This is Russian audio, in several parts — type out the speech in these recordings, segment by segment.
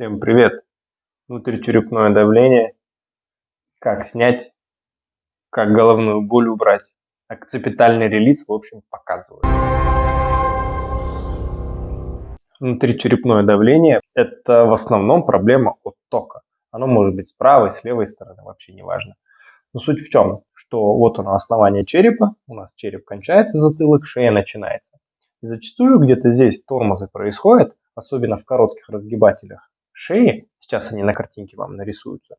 Всем привет! Внутричерепное давление. Как снять, как головную боль убрать. Акцепитальный релиз, в общем, показываю. Внутричерепное давление – это в основном проблема от тока. Оно может быть с правой, с левой стороны, вообще не важно. Но суть в чем, что вот оно основание черепа, у нас череп кончается, затылок, шея начинается. И зачастую где-то здесь тормозы происходят, особенно в коротких разгибателях шеи, сейчас они на картинке вам нарисуются,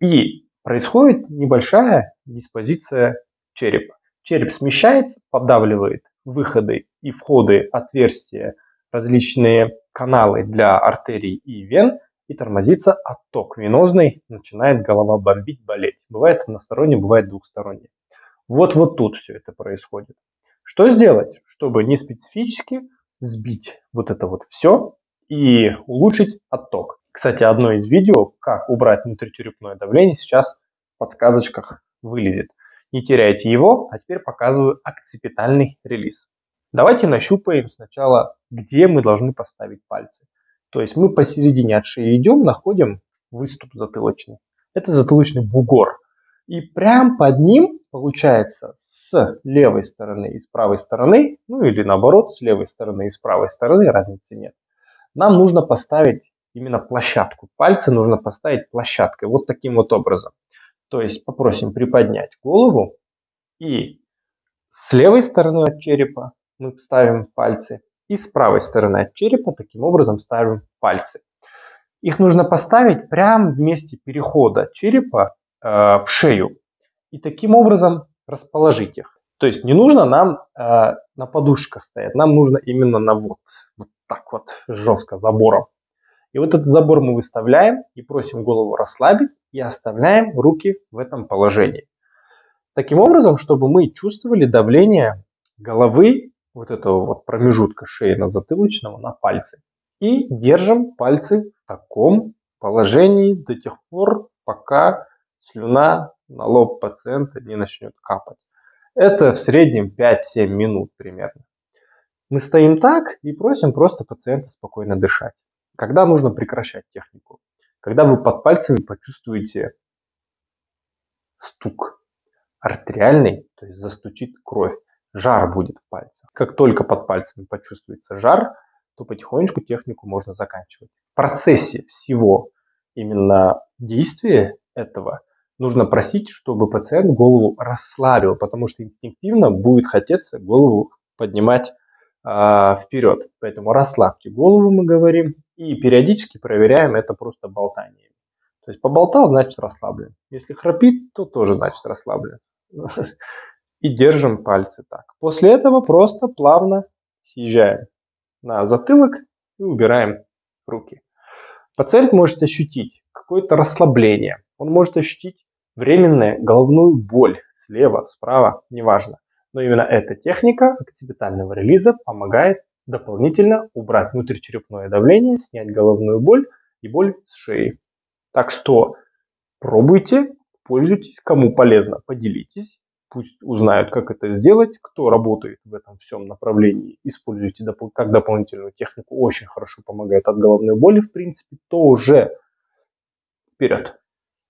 и происходит небольшая диспозиция черепа. Череп смещается, поддавливает выходы и входы, отверстия, различные каналы для артерий и вен, и тормозится отток венозный, начинает голова бомбить, болеть. Бывает односторонне, бывает двухсторонне. Вот вот тут все это происходит. Что сделать, чтобы не специфически сбить вот это вот все и улучшить отток? Кстати, одно из видео, как убрать внутричерепное давление, сейчас в подсказочках вылезет. Не теряйте его, а теперь показываю акцепитальный релиз. Давайте нащупаем сначала, где мы должны поставить пальцы. То есть мы посередине от шеи идем, находим выступ затылочный. Это затылочный бугор. И прям под ним, получается, с левой стороны и с правой стороны, ну или наоборот, с левой стороны и с правой стороны, разницы нет, нам нужно поставить именно площадку. Пальцы нужно поставить площадкой, вот таким вот образом. То есть попросим приподнять голову и с левой стороны от черепа мы ставим пальцы и с правой стороны от черепа таким образом ставим пальцы. Их нужно поставить прямо в месте перехода черепа Э, в шею. И таким образом расположить их. То есть не нужно нам э, на подушках стоять, нам нужно именно на вот, вот так вот жестко забором. И вот этот забор мы выставляем и просим голову расслабить и оставляем руки в этом положении. Таким образом, чтобы мы чувствовали давление головы, вот этого вот промежутка шеи на затылочного на пальцы. И держим пальцы в таком положении до тех пор, пока слюна на лоб пациента не начнет капать. Это в среднем 5-7 минут примерно. Мы стоим так и просим просто пациента спокойно дышать. Когда нужно прекращать технику? Когда вы под пальцами почувствуете стук артериальный, то есть застучит кровь, жар будет в пальцах. Как только под пальцами почувствуется жар, то потихонечку технику можно заканчивать. В процессе всего именно действия этого нужно просить, чтобы пациент голову расслабил, потому что инстинктивно будет хотеться голову поднимать э, вперед. Поэтому расслабьте голову, мы говорим, и периодически проверяем это просто болтанием. То есть поболтал, значит расслаблен. Если храпит, то тоже значит расслаблен. И держим пальцы так. После этого просто плавно съезжаем на затылок и убираем руки. Пациент может ощутить какое-то расслабление. Он может ощутить временная головную боль слева, справа, неважно. Но именно эта техника акцепитального релиза помогает дополнительно убрать внутричерепное давление, снять головную боль и боль с шеи. Так что пробуйте, пользуйтесь, кому полезно, поделитесь. Пусть узнают, как это сделать, кто работает в этом всем направлении. Используйте как дополнительную технику, очень хорошо помогает от головной боли, в принципе, то уже вперед.